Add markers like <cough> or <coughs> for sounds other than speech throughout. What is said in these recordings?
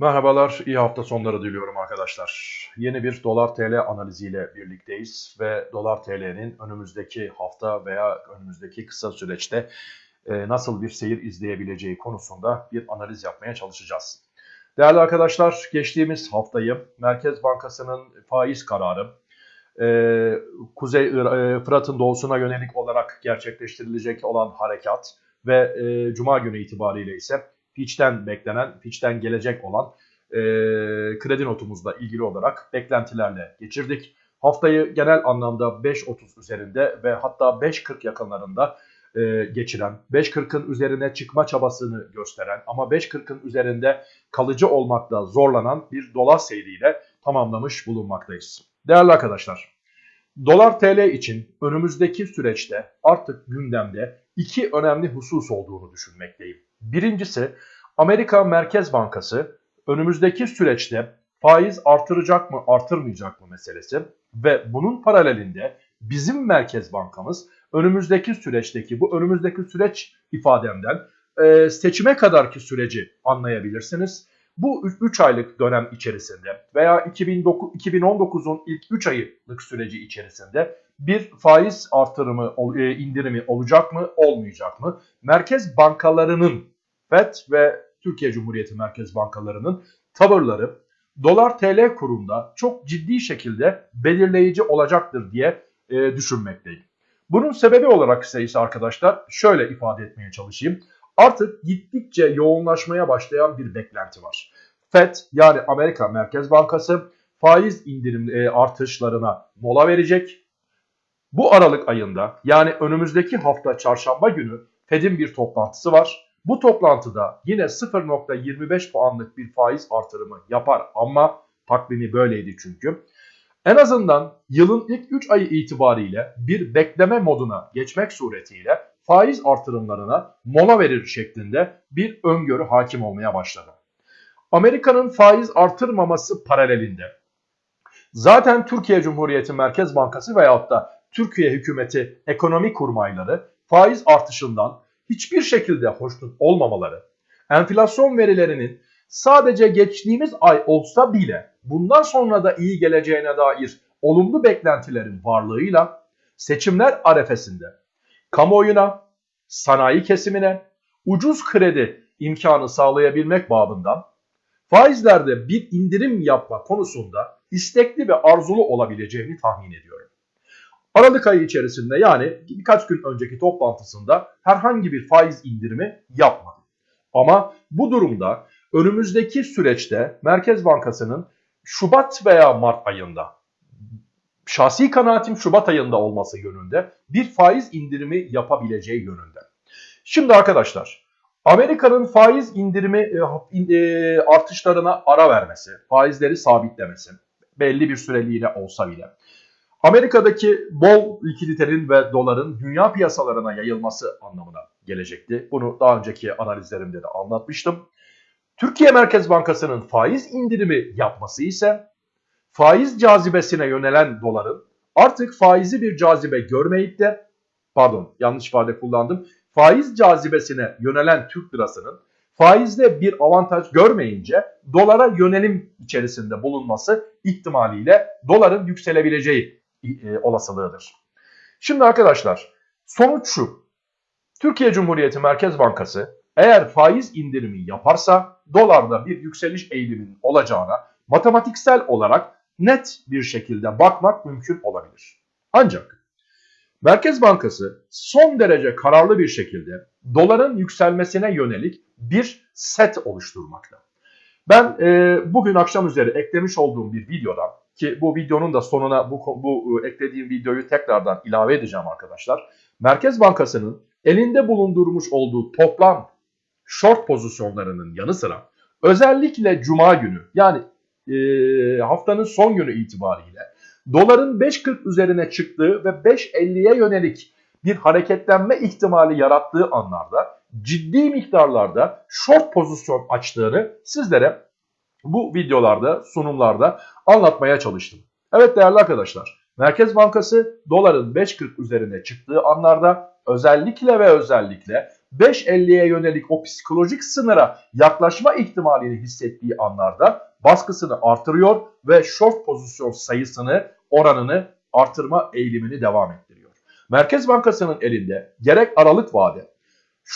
Merhabalar, iyi hafta sonları diliyorum arkadaşlar. Yeni bir dolar TL analiziyle birlikteyiz ve dolar TL'nin önümüzdeki hafta veya önümüzdeki kısa süreçte e, nasıl bir seyir izleyebileceği konusunda bir analiz yapmaya çalışacağız. Değerli arkadaşlar, geçtiğimiz haftayı Merkez Bankası'nın faiz kararı, e, Kuzey e, Fırat'ın doğusuna yönelik olarak gerçekleştirilecek olan harekat ve Cuma günü itibariyle ise Fitch'ten beklenen, Fitch'ten gelecek olan e, kredi notumuzla ilgili olarak beklentilerle geçirdik. Haftayı genel anlamda 5.30 üzerinde ve hatta 5.40 yakınlarında e, geçiren, 5.40'ın üzerine çıkma çabasını gösteren ama 5.40'ın üzerinde kalıcı olmakta zorlanan bir dolar seyriyle tamamlamış bulunmaktayız. Değerli arkadaşlar, dolar TL için önümüzdeki süreçte artık gündemde iki önemli husus olduğunu düşünmekteyim. Birincisi Amerika Merkez Bankası önümüzdeki süreçte faiz artıracak mı artırmayacak mı meselesi ve bunun paralelinde bizim Merkez Bankamız önümüzdeki süreçteki bu önümüzdeki süreç ifademden e, seçime kadarki süreci anlayabilirsiniz. Bu 3 aylık dönem içerisinde veya 2019'un ilk 3 aylık süreci içerisinde bir faiz artırımı, e, indirimi olacak mı, olmayacak mı? Merkez bankalarının FED ve Türkiye Cumhuriyeti Merkez Bankalarının tavırları dolar TL kurunda çok ciddi şekilde belirleyici olacaktır diye e, düşünmekteyim. Bunun sebebi olarak ise arkadaşlar şöyle ifade etmeye çalışayım. Artık gittikçe yoğunlaşmaya başlayan bir beklenti var. FED yani Amerika Merkez Bankası faiz indirim e, artışlarına mola verecek. Bu Aralık ayında yani önümüzdeki hafta çarşamba günü Fed'in bir toplantısı var. Bu toplantıda yine 0.25 puanlık bir faiz artırımı yapar ama takvimi böyleydi çünkü. En azından yılın ilk 3 ayı itibariyle bir bekleme moduna geçmek suretiyle faiz artırımlarına mola verir şeklinde bir öngörü hakim olmaya başladı. Amerika'nın faiz artırmaması paralelinde zaten Türkiye Cumhuriyeti Merkez Bankası veyahut da Türkiye hükümeti ekonomi kurmayları faiz artışından hiçbir şekilde hoşnut olmamaları, enflasyon verilerinin sadece geçtiğimiz ay olsa bile bundan sonra da iyi geleceğine dair olumlu beklentilerin varlığıyla seçimler arefesinde kamuoyuna, sanayi kesimine ucuz kredi imkanı sağlayabilmek babından faizlerde bir indirim yapma konusunda istekli ve arzulu olabileceğini tahmin ediyorum. Aralık ayı içerisinde yani birkaç gün önceki toplantısında herhangi bir faiz indirimi yapmadı. Ama bu durumda önümüzdeki süreçte Merkez Bankası'nın Şubat veya Mart ayında şahsi kanaatim Şubat ayında olması yönünde bir faiz indirimi yapabileceği yönünde. Şimdi arkadaşlar Amerika'nın faiz indirimi e, e, artışlarına ara vermesi, faizleri sabitlemesi belli bir süreliğine olsa bile Amerika'daki bol likiditenin ve doların dünya piyasalarına yayılması anlamına gelecekti. Bunu daha önceki analizlerimde de anlatmıştım. Türkiye Merkez Bankası'nın faiz indirimi yapması ise faiz cazibesine yönelen doların artık faizi bir cazibe görmeyip de pardon yanlış ifade kullandım. Faiz cazibesine yönelen Türk lirasının faizde bir avantaj görmeyince dolara yönelim içerisinde bulunması ihtimaliyle doların yükselebileceği e, olasılığıdır. Şimdi arkadaşlar sonuç şu. Türkiye Cumhuriyeti Merkez Bankası eğer faiz indirimi yaparsa dolarda bir yükseliş eğiliminin olacağına matematiksel olarak net bir şekilde bakmak mümkün olabilir. Ancak Merkez Bankası son derece kararlı bir şekilde doların yükselmesine yönelik bir set oluşturmakta. Ben e, bugün akşam üzeri eklemiş olduğum bir videoda ki bu videonun da sonuna bu, bu e, eklediğim videoyu tekrardan ilave edeceğim arkadaşlar. Merkez Bankası'nın elinde bulundurmuş olduğu toplam short pozisyonlarının yanı sıra özellikle cuma günü yani e, haftanın son günü itibariyle doların 5.40 üzerine çıktığı ve 5.50'ye yönelik bir hareketlenme ihtimali yarattığı anlarda ciddi miktarlarda short pozisyon açtığını sizlere bu videolarda, sunumlarda anlatmaya çalıştım. Evet değerli arkadaşlar, Merkez Bankası doların 5.40 üzerine çıktığı anlarda özellikle ve özellikle 5.50'ye yönelik o psikolojik sınıra yaklaşma ihtimalini hissettiği anlarda baskısını artırıyor ve short pozisyon sayısını, oranını artırma eğilimini devam ettiriyor. Merkez Bankası'nın elinde gerek aralık vade,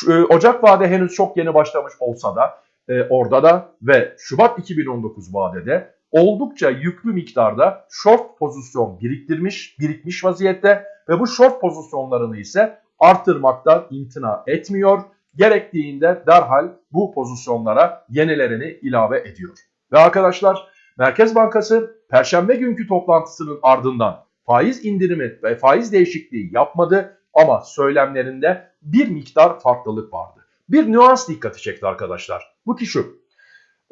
e, Ocak vade henüz çok yeni başlamış olsa da e, orada da ve Şubat 2019 vadede oldukça yüklü miktarda short pozisyon biriktirmiş, birikmiş vaziyette ve bu short pozisyonlarını ise artırmaktan imtina etmiyor. Gerektiğinde derhal bu pozisyonlara yenilerini ilave ediyor. Ve arkadaşlar Merkez Bankası Perşembe günkü toplantısının ardından faiz indirimi ve faiz değişikliği yapmadı ama söylemlerinde bir miktar farklılık vardı. Bir nüans dikkati çekti arkadaşlar. Bu ki şu.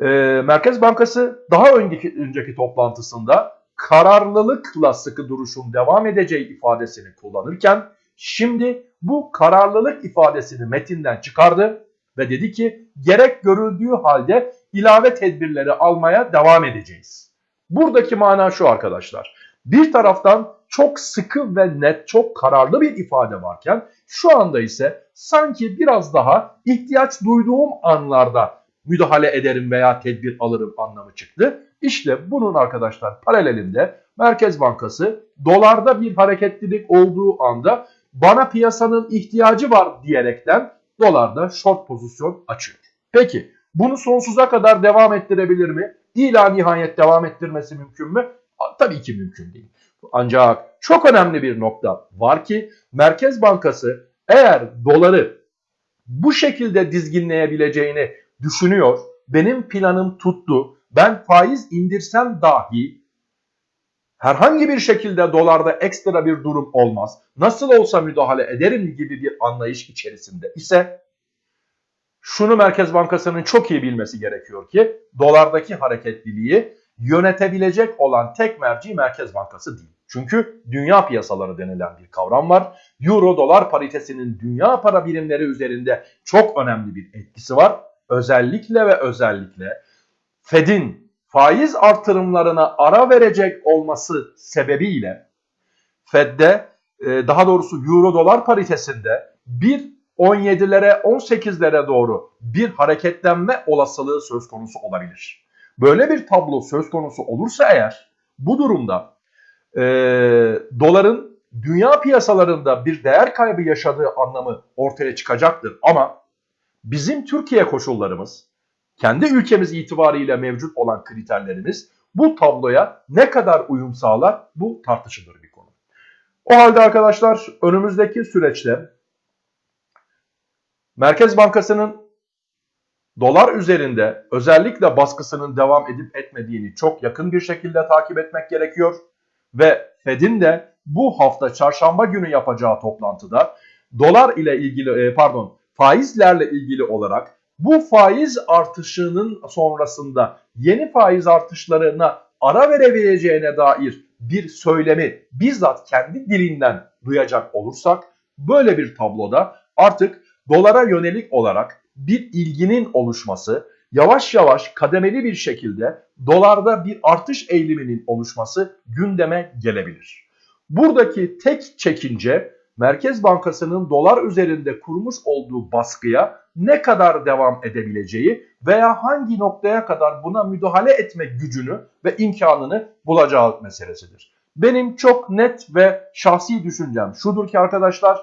E, Merkez Bankası daha önceki, önceki toplantısında kararlılıkla sıkı duruşun devam edeceği ifadesini kullanırken şimdi bu kararlılık ifadesini metinden çıkardı ve dedi ki gerek görüldüğü halde ilave tedbirleri almaya devam edeceğiz. Buradaki mana şu arkadaşlar. Bir taraftan çok sıkı ve net, çok kararlı bir ifade varken şu anda ise sanki biraz daha ihtiyaç duyduğum anlarda müdahale ederim veya tedbir alırım anlamı çıktı. İşte bunun arkadaşlar paralelinde Merkez Bankası dolarda bir hareketlilik olduğu anda bana piyasanın ihtiyacı var diyerekten dolarda short pozisyon açıyor. Peki bunu sonsuza kadar devam ettirebilir mi? İla nihayet devam ettirmesi mümkün mü? Tabii ki mümkün değil. Ancak çok önemli bir nokta var ki Merkez Bankası eğer doları bu şekilde dizginleyebileceğini düşünüyor, benim planım tuttu, ben faiz indirsem dahi herhangi bir şekilde dolarda ekstra bir durum olmaz, nasıl olsa müdahale ederim gibi bir anlayış içerisinde ise şunu Merkez Bankası'nın çok iyi bilmesi gerekiyor ki dolardaki hareketliliği yönetebilecek olan tek merci Merkez Bankası değil. Çünkü dünya piyasaları denilen bir kavram var. Euro dolar paritesinin dünya para birimleri üzerinde çok önemli bir etkisi var. Özellikle ve özellikle Fed'in faiz artırımlarına ara verecek olması sebebiyle Fed'de e, daha doğrusu Euro dolar paritesinde bir 17'lere 18'lere doğru bir hareketlenme olasılığı söz konusu olabilir. Böyle bir tablo söz konusu olursa eğer bu durumda e, doların dünya piyasalarında bir değer kaybı yaşadığı anlamı ortaya çıkacaktır. Ama bizim Türkiye koşullarımız, kendi ülkemiz itibariyle mevcut olan kriterlerimiz bu tabloya ne kadar uyum sağlar bu tartışılır bir konu. O halde arkadaşlar önümüzdeki süreçte Merkez Bankası'nın dolar üzerinde özellikle baskısının devam edip etmediğini çok yakın bir şekilde takip etmek gerekiyor. Ve Fed'in de bu hafta çarşamba günü yapacağı toplantıda dolar ile ilgili e, pardon faizlerle ilgili olarak bu faiz artışının sonrasında yeni faiz artışlarına ara verebileceğine dair bir söylemi bizzat kendi dilinden duyacak olursak böyle bir tabloda artık dolara yönelik olarak bir ilginin oluşması, yavaş yavaş kademeli bir şekilde dolarda bir artış eğiliminin oluşması gündeme gelebilir. Buradaki tek çekince Merkez Bankası'nın dolar üzerinde kurmuş olduğu baskıya ne kadar devam edebileceği veya hangi noktaya kadar buna müdahale etme gücünü ve imkanını bulacağı meselesidir. Benim çok net ve şahsi düşüncem şudur ki arkadaşlar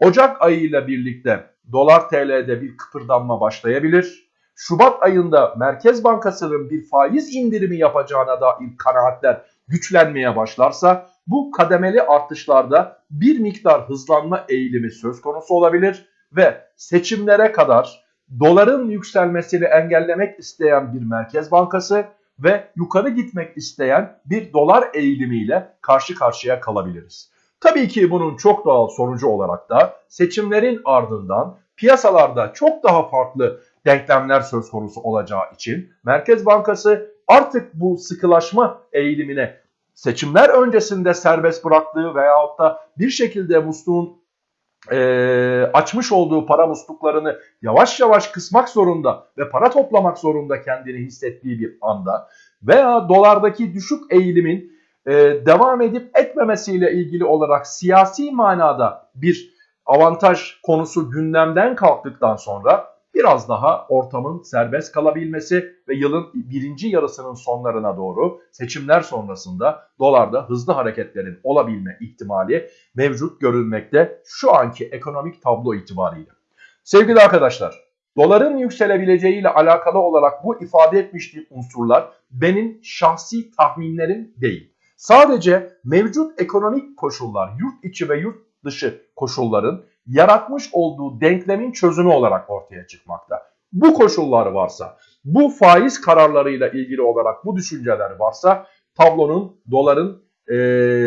Ocak ayıyla birlikte dolar TL'de bir kıpırdanma başlayabilir. Şubat ayında Merkez Bankası'nın bir faiz indirimi yapacağına dair kanaatler güçlenmeye başlarsa bu kademeli artışlarda bir miktar hızlanma eğilimi söz konusu olabilir ve seçimlere kadar doların yükselmesini engellemek isteyen bir Merkez Bankası ve yukarı gitmek isteyen bir dolar eğilimiyle karşı karşıya kalabiliriz. Tabii ki bunun çok doğal sonucu olarak da seçimlerin ardından piyasalarda çok daha farklı denklemler söz konusu olacağı için Merkez Bankası artık bu sıkılaşma eğilimine seçimler öncesinde serbest bıraktığı veyahut da bir şekilde musluğun e, açmış olduğu para musluklarını yavaş yavaş kısmak zorunda ve para toplamak zorunda kendini hissettiği bir anda veya dolardaki düşük eğilimin e, devam edip etmemesiyle ilgili olarak siyasi manada bir avantaj konusu gündemden kalktıktan sonra biraz daha ortamın serbest kalabilmesi ve yılın birinci yarısının sonlarına doğru seçimler sonrasında dolarda hızlı hareketlerin olabilme ihtimali mevcut görülmekte şu anki ekonomik tablo itibariyle. Sevgili arkadaşlar, doların yükselebileceğiyle alakalı olarak bu ifade etmiştiğim unsurlar benim şahsi tahminlerim değil. Sadece mevcut ekonomik koşullar, yurt içi ve yurt dışı koşulların yaratmış olduğu denklemin çözümü olarak ortaya çıkmakta. Bu koşullar varsa, bu faiz kararlarıyla ilgili olarak bu düşünceler varsa tablonun, doların e,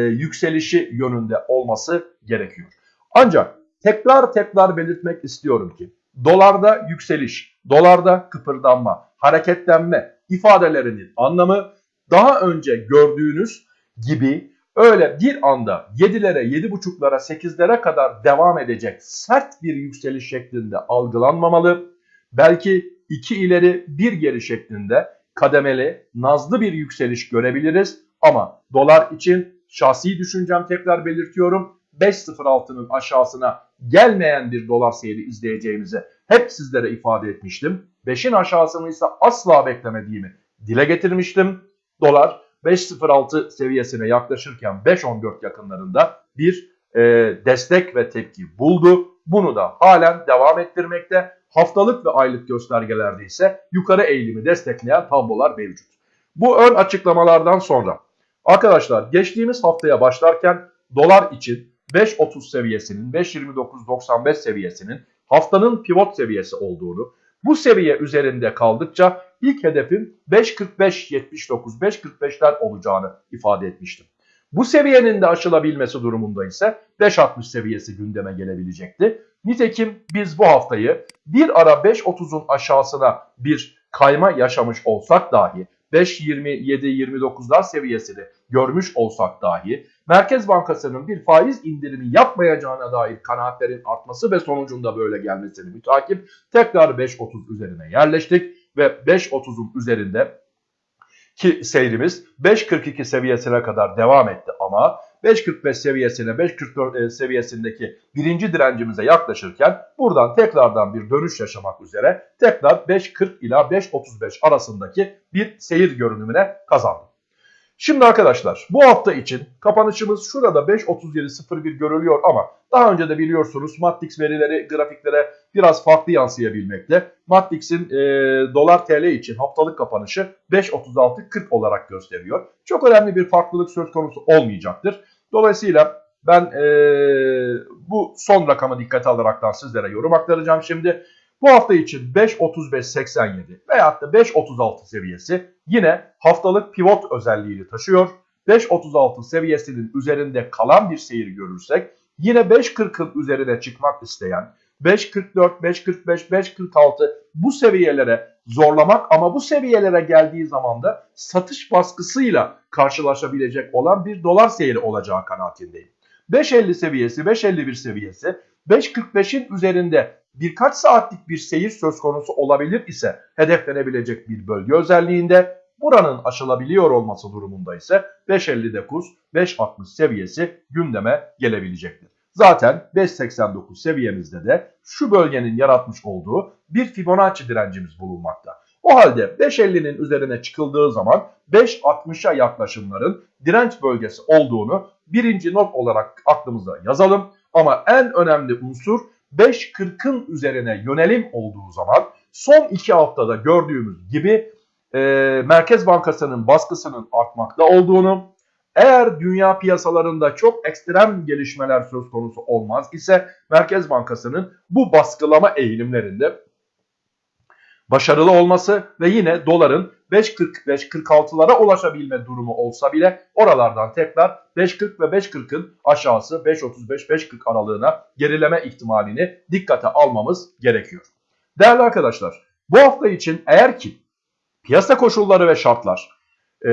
yükselişi yönünde olması gerekiyor. Ancak tekrar tekrar belirtmek istiyorum ki dolarda yükseliş, dolarda kıpırdanma, hareketlenme ifadelerinin anlamı daha önce gördüğünüz gibi öyle bir anda 7'lere, 7.5'lara, 8'lere kadar devam edecek sert bir yükseliş şeklinde algılanmamalı. Belki 2 ileri 1 geri şeklinde kademeli, nazlı bir yükseliş görebiliriz. Ama dolar için şahsi düşüncem tekrar belirtiyorum. 5.06'nın aşağısına gelmeyen bir dolar seyri izleyeceğimizi hep sizlere ifade etmiştim. 5'in aşağısını ise asla beklemediğimi dile getirmiştim. Dolar 5.06 seviyesine yaklaşırken 5.14 yakınlarında bir e, destek ve tepki buldu. Bunu da halen devam ettirmekte. Haftalık ve aylık göstergelerde ise yukarı eğilimi destekleyen tablolar mevcut. Bu ön açıklamalardan sonra arkadaşlar geçtiğimiz haftaya başlarken dolar için 5.30 seviyesinin 5.29.95 seviyesinin haftanın pivot seviyesi olduğunu, bu seviye üzerinde kaldıkça ilk hedefin 5.45-79, 5.45'ler olacağını ifade etmiştim. Bu seviyenin de aşılabilmesi durumunda ise 5.60 seviyesi gündeme gelebilecekti. Nitekim biz bu haftayı bir ara 5.30'un aşağısına bir kayma yaşamış olsak dahi 5.27-29'lar seviyesini görmüş olsak dahi Merkez Bankası'nın bir faiz indirimi yapmayacağına dair kanaatlerin artması ve sonucunda böyle gelmesini mütakip tekrar 5.30 üzerine yerleştik ve 5.30'un üzerinde ki seyrimiz 5.42 seviyesine kadar devam etti ama 5.45 seviyesine 5.44 e, seviyesindeki birinci direncimize yaklaşırken buradan tekrardan bir dönüş yaşamak üzere tekrar 5.40 ila 5.35 arasındaki bir seyir görünümüne kazandı. Şimdi arkadaşlar bu hafta için kapanışımız şurada 5.37.01 görülüyor ama daha önce de biliyorsunuz Matrix verileri grafiklere biraz farklı yansıyabilmekte. Matrix'in e, dolar TL için haftalık kapanışı 5.36.40 olarak gösteriyor. Çok önemli bir farklılık söz konusu olmayacaktır. Dolayısıyla ben e, bu son rakamı dikkate alaraktan sizlere yorum aktaracağım şimdi. Bu hafta için 5.35.87 veyahut da 5.36 seviyesi yine haftalık pivot özelliğini taşıyor. 5.36 seviyesinin üzerinde kalan bir seyir görürsek yine 5.40'ın üzerine çıkmak isteyen 5.44, 5.45, 5.46 bu seviyelere zorlamak ama bu seviyelere geldiği zaman da satış baskısıyla karşılaşabilecek olan bir dolar seyri olacağı kanaatindeyim. 5.50 seviyesi, 5.51 seviyesi 5.45'in üzerinde birkaç saatlik bir seyir söz konusu olabilir ise hedeflenebilecek bir bölge özelliğinde buranın aşılabiliyor olması durumunda ise 5.59 5.60 seviyesi gündeme gelebilecektir. Zaten 5.89 seviyemizde de şu bölgenin yaratmış olduğu bir Fibonacci direncimiz bulunmakta. O halde 5.50'nin üzerine çıkıldığı zaman 5.60'a yaklaşımların direnç bölgesi olduğunu birinci not olarak aklımıza yazalım. Ama en önemli unsur 5.40'ın üzerine yönelim olduğu zaman son 2 haftada gördüğümüz gibi e, Merkez Bankası'nın baskısının artmakta olduğunu, eğer dünya piyasalarında çok ekstrem gelişmeler söz konusu olmaz ise Merkez Bankası'nın bu baskılama eğilimlerinde başarılı olması ve yine doların 5.45-46'lara ulaşabilme durumu olsa bile oralardan tekrar 5.40 ve 5.40'ın aşağısı 5.35-5.40 aralığına gerileme ihtimalini dikkate almamız gerekiyor. Değerli arkadaşlar bu hafta için eğer ki piyasa koşulları ve şartlar e,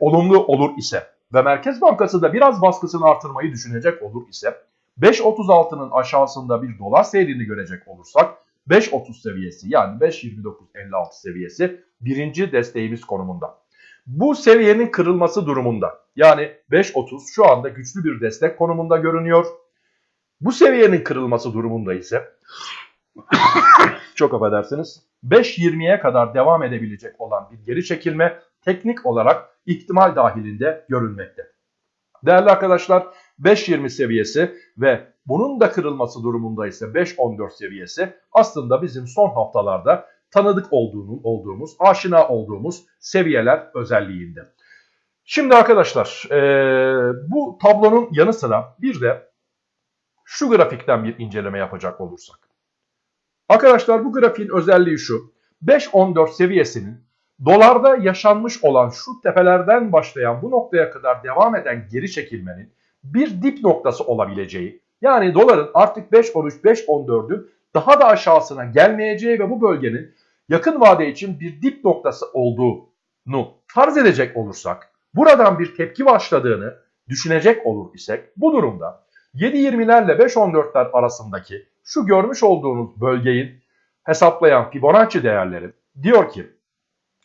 olumlu olur ise ve Merkez Bankası da biraz baskısını artırmayı düşünecek olur ise 5.36'nın aşağısında bir dolar seyrini görecek olursak 5.30 seviyesi yani 5.29.56 seviyesi birinci desteğimiz konumunda. Bu seviyenin kırılması durumunda yani 5.30 şu anda güçlü bir destek konumunda görünüyor. Bu seviyenin kırılması durumunda ise <coughs> çok affedersiniz 5.20'ye kadar devam edebilecek olan bir geri çekilme teknik olarak ihtimal dahilinde görülmekte. Değerli arkadaşlar 5.20 seviyesi ve bunun da kırılması durumunda ise 5.14 seviyesi aslında bizim son haftalarda tanıdık olduğumuz, olduğumuz aşina olduğumuz seviyeler özelliğinde. Şimdi arkadaşlar e, bu tablonun yanı sıra bir de şu grafikten bir inceleme yapacak olursak. Arkadaşlar bu grafiğin özelliği şu. 5.14 seviyesinin dolarda yaşanmış olan şu tepelerden başlayan bu noktaya kadar devam eden geri çekilmenin bir dip noktası olabileceği yani doların artık 5.13 5.14'ün daha da aşağısına gelmeyeceği ve bu bölgenin yakın vade için bir dip noktası olduğunu farz edecek olursak buradan bir tepki başladığını düşünecek olur isek bu durumda 7.20'lerle 5.14'ler arasındaki şu görmüş olduğunuz bölgeyi hesaplayan Fibonacci değerleri diyor ki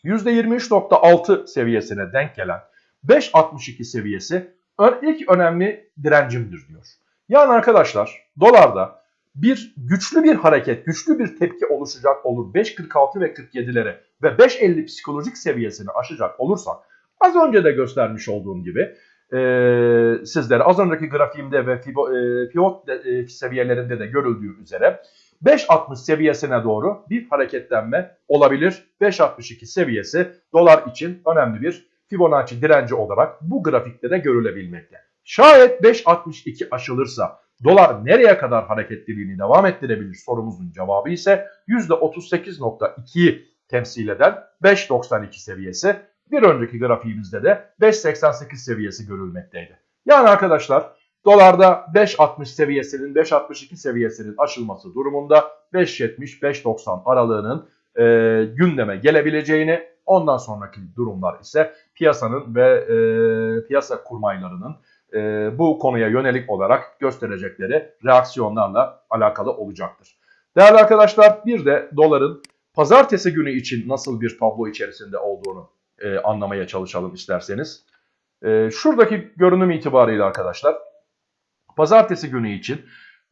%23.6 seviyesine denk gelen 5.62 seviyesi ilk önemli direncimdir diyor. Yani arkadaşlar dolarda bir güçlü bir hareket, güçlü bir tepki oluşacak olur 5.46 ve 47'lere ve 5.50 psikolojik seviyesini aşacak olursak az önce de göstermiş olduğum gibi e, sizlere az önceki grafiğimde ve pivot e, seviyelerinde de görüldüğü üzere 5.60 seviyesine doğru bir hareketlenme olabilir. 5.62 seviyesi dolar için önemli bir Fibonacci direnci olarak bu grafikte de görülebilmekte. Şayet 5.62 aşılırsa dolar nereye kadar hareketliliğini devam ettirebilir sorumuzun cevabı ise %38.2'yi temsil eden 5.92 seviyesi. Bir önceki grafiğimizde de 5.88 seviyesi görülmekteydi. Yani arkadaşlar dolarda 5.60 seviyesinin 5.62 seviyesinin aşılması durumunda 5.70-5.90 aralığının e, gündeme gelebileceğini ondan sonraki durumlar ise piyasanın ve e, piyasa kurmaylarının e, bu konuya yönelik olarak gösterecekleri reaksiyonlarla alakalı olacaktır. Değerli arkadaşlar bir de doların pazartesi günü için nasıl bir tablo içerisinde olduğunu e, anlamaya çalışalım isterseniz. E, şuradaki görünüm itibariyle arkadaşlar pazartesi günü için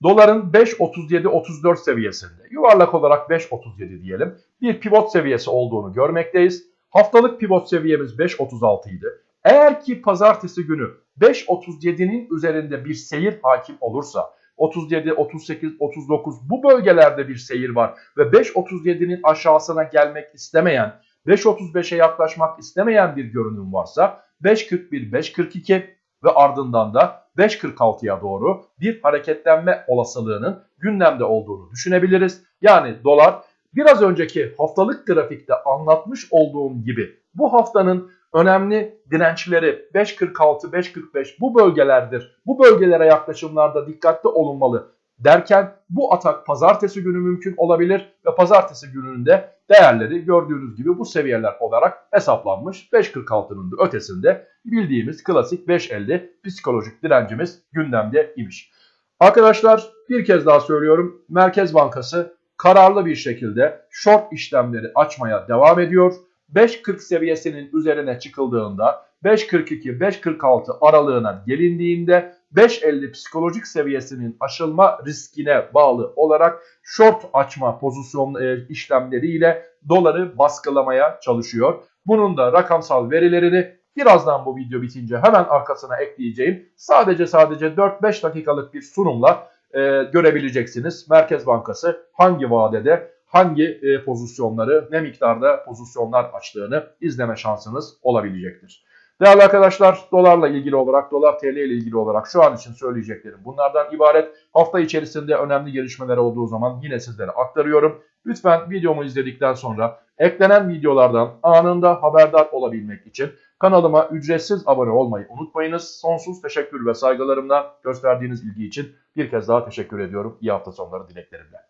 doların 5.37-34 seviyesinde yuvarlak olarak 5.37 diyelim bir pivot seviyesi olduğunu görmekteyiz. Haftalık pivot seviyemiz 5.36 idi. Eğer ki pazartesi günü 5.37'nin üzerinde bir seyir hakim olursa 37, 38, 39 bu bölgelerde bir seyir var ve 5.37'nin aşağısına gelmek istemeyen 5.35'e yaklaşmak istemeyen bir görünüm varsa 5.41, 5.42 ve ardından da 5.46'ya doğru bir hareketlenme olasılığının gündemde olduğunu düşünebiliriz. Yani dolar biraz önceki haftalık grafikte anlatmış olduğum gibi bu haftanın önemli dirençleri 5.46, 5.45 bu bölgelerdir. Bu bölgelere yaklaşımlarda dikkatli olunmalı derken bu atak pazartesi günü mümkün olabilir ve pazartesi gününde değerleri gördüğünüz gibi bu seviyeler olarak hesaplanmış. 5.46'nın da ötesinde bildiğimiz klasik 5.50 psikolojik direncimiz gündemde imiş. Arkadaşlar bir kez daha söylüyorum Merkez Bankası kararlı bir şekilde short işlemleri açmaya devam ediyor. 5.40 seviyesinin üzerine çıkıldığında 5.42-5.46 aralığına gelindiğinde 5.50 psikolojik seviyesinin aşılma riskine bağlı olarak short açma pozisyon e, işlemleriyle doları baskılamaya çalışıyor. Bunun da rakamsal verilerini birazdan bu video bitince hemen arkasına ekleyeceğim. Sadece sadece 4-5 dakikalık bir sunumla e, görebileceksiniz. Merkez Bankası hangi vadede hangi e, pozisyonları ne miktarda pozisyonlar açtığını izleme şansınız olabilecektir. Değerli arkadaşlar dolarla ilgili olarak dolar TL ile ilgili olarak şu an için söyleyeceklerim bunlardan ibaret. Hafta içerisinde önemli gelişmeler olduğu zaman yine sizlere aktarıyorum. Lütfen videomu izledikten sonra eklenen videolardan anında haberdar olabilmek için kanalıma ücretsiz abone olmayı unutmayınız. Sonsuz teşekkür ve saygılarımla gösterdiğiniz ilgi için bir kez daha teşekkür ediyorum. İyi hafta sonları dileklerimle.